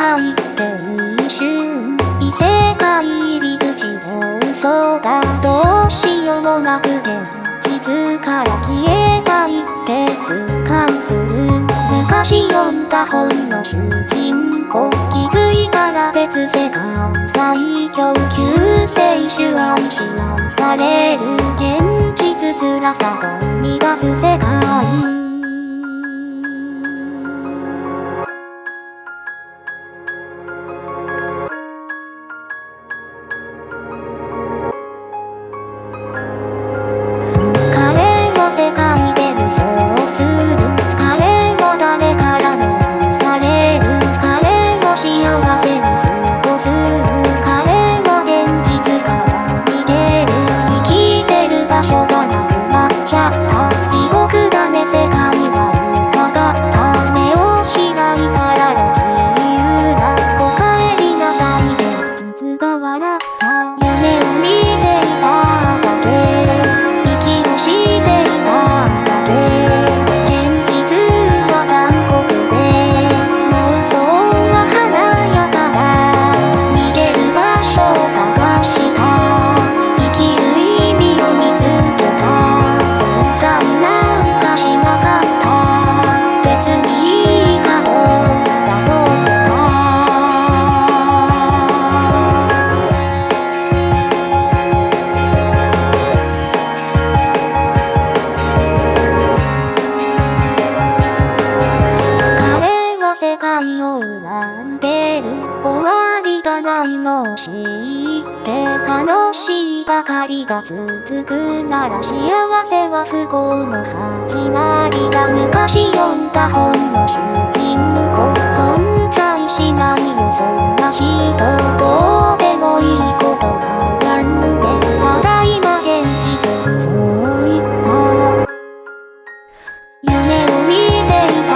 界って一瞬異世界入り口の嘘がどうしようもなくて地図から消えた。いって痛感する昔読んだ本の主人公気づいた。ら別世界最強救世主愛し愛される現実辛さが生終わりがないのを知って楽しいばかりが続くなら幸せは不幸の始まりだ昔読んだ本の主人公存在しないよ。そんな人どうでもいいことなんでただいま現実そう言った夢を見ていた